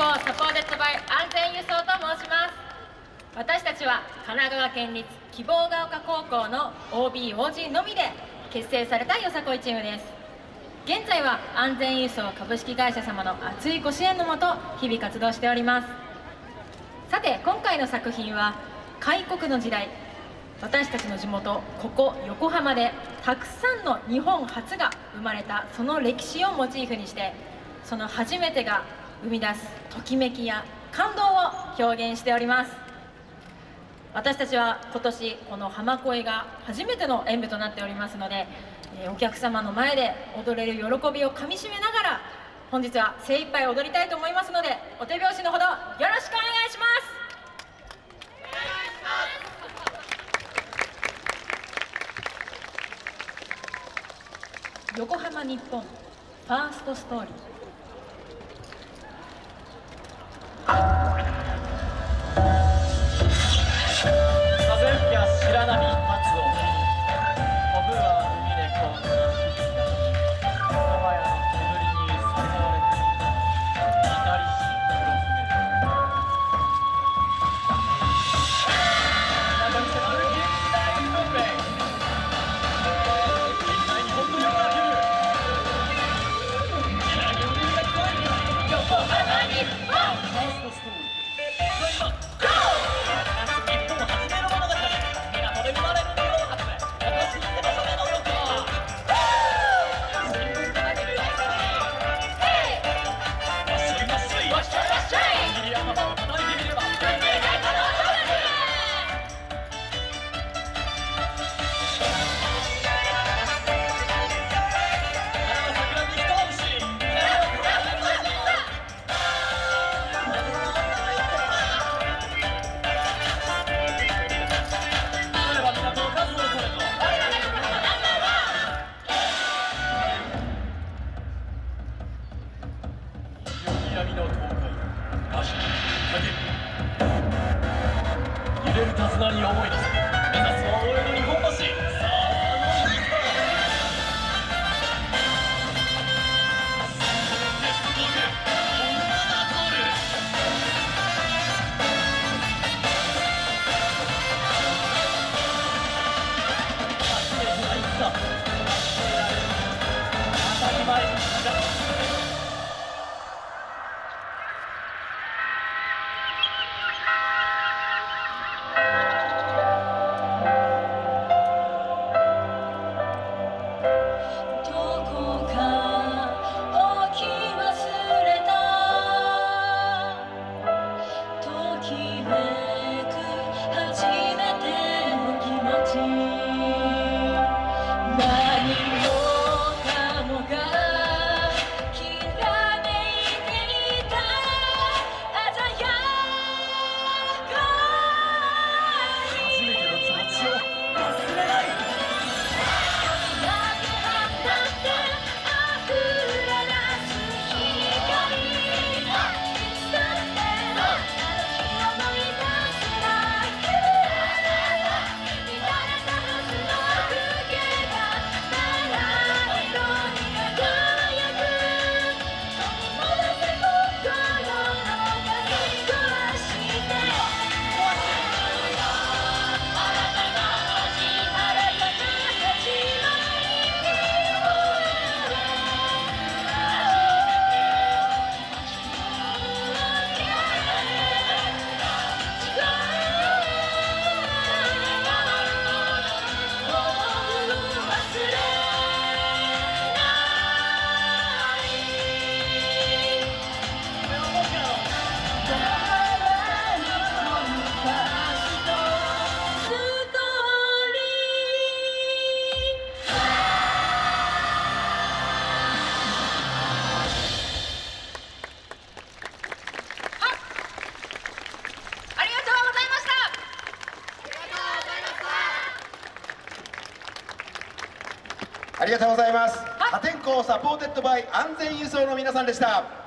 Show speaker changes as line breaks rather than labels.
行 supported by 安全輸送と申します。私たちは神奈川県立希望が丘高校の OBOG のみで結成されたよさこいチームです。現在は安全輸送株式会社様の熱いご支援のもと日々活動しております。さて今回の作品は開国の時代私たちの地元ここ横浜でたくさんの日本初が生まれたその歴史をモチーフにしてその初めてが生み出すときめきや感動を表現しております。私たちは今年この浜恋が初めての演舞となっておりますのでお客様の前で踊れる喜びをかみしめながら本日は精一杯踊りたいと思いますのでお手拍子のほどよろしくお願いします。横浜日本ファーストストーリー。
白波。揺れる手綱に思い出す目指すは大江戸日本
ありがとうございます。破天荒サポーテッドバイ安全輸送の皆さんでした